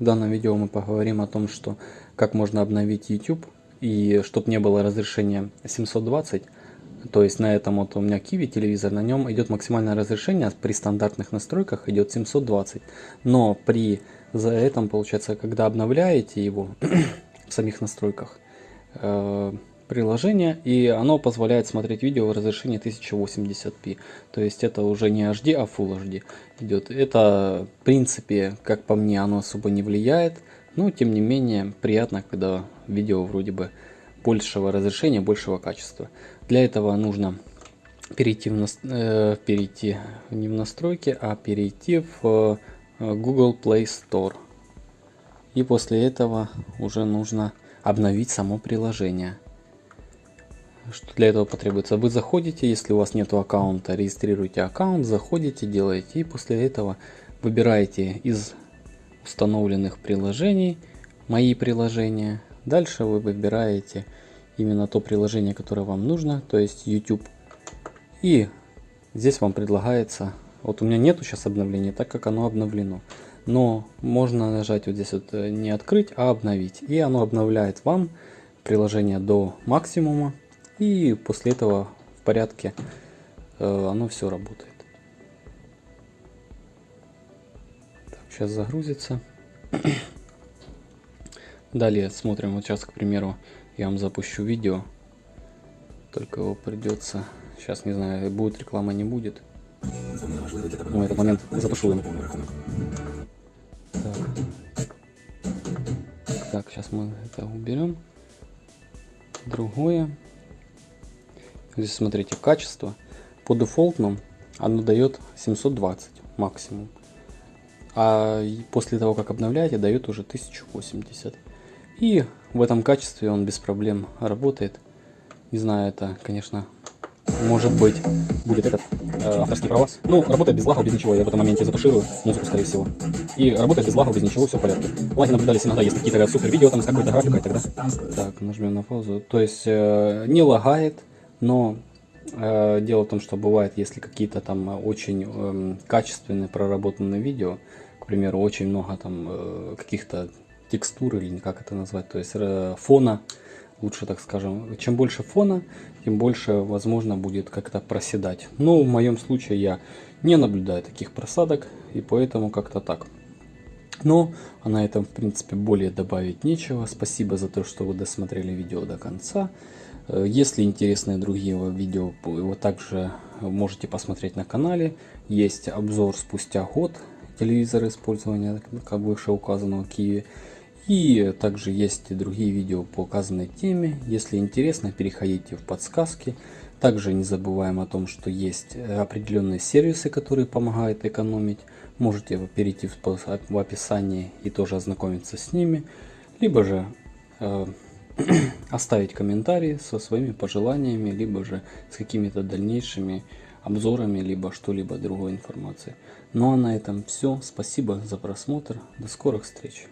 В данном видео мы поговорим о том, что как можно обновить YouTube и чтобы не было разрешения 720. То есть на этом вот у меня Kiwi телевизор, на нем идет максимальное разрешение, при стандартных настройках идет 720. Но при за этом получается, когда обновляете его в самих настройках, э, приложение, и оно позволяет смотреть видео в разрешении 1080p. То есть это уже не HD, а Full HD идет. Это, в принципе, как по мне, оно особо не влияет, но тем не менее приятно, когда видео вроде бы большего разрешения, большего качества. Для этого нужно перейти, в нас... э, перейти не в настройки, а перейти в э, Google Play Store. И после этого уже нужно обновить само приложение. Что для этого потребуется? Вы заходите, если у вас нет аккаунта, регистрируете аккаунт, заходите, делаете, и после этого выбираете из установленных приложений мои приложения. Дальше вы выбираете именно то приложение, которое вам нужно, то есть YouTube. И здесь вам предлагается, вот у меня нету сейчас обновления, так как оно обновлено. Но можно нажать вот здесь вот э, не открыть, а обновить. И оно обновляет вам приложение до максимума и после этого в порядке э, оно все работает. Так, сейчас загрузится. Далее смотрим, вот сейчас, к примеру, я вам запущу видео. Только его придется... Сейчас, не знаю, будет реклама, не будет. Ну, этот момент запишу им. Так. так, сейчас мы это уберем. Другое. Здесь смотрите, качество. По дефолтному оно дает 720 максимум. А после того, как обновляете, дает уже 1080. И в этом качестве он без проблем работает. Не знаю, это, конечно, может быть, будет этот э, авторский права. Ну, работает без лагов, без ничего. Я в этом моменте затуширую музыку, скорее всего. И работает без лагов, без ничего, все в порядке. Лаги наблюдались иногда, есть какие-то супер видео там с какой-то графикой тогда. Так, нажмем на паузу. То есть э, не лагает, но э, дело в том, что бывает, если какие-то там очень э, качественные проработанные видео, к примеру, очень много там э, каких-то текстур или как это назвать, то есть э, фона, лучше так скажем. Чем больше фона, тем больше возможно будет как-то проседать. Но в моем случае я не наблюдаю таких просадок и поэтому как-то так. Но а на этом в принципе более добавить нечего. Спасибо за то, что вы досмотрели видео до конца. Э, если интересны другие видео, вы также можете посмотреть на канале. Есть обзор спустя год телевизора использования, как выше указанного Киви. И также есть другие видео по указанной теме. Если интересно, переходите в подсказки. Также не забываем о том, что есть определенные сервисы, которые помогают экономить. Можете перейти в описании и тоже ознакомиться с ними. Либо же э, оставить комментарии со своими пожеланиями, либо же с какими-то дальнейшими обзорами, либо что-либо другой информацией. Ну а на этом все. Спасибо за просмотр. До скорых встреч.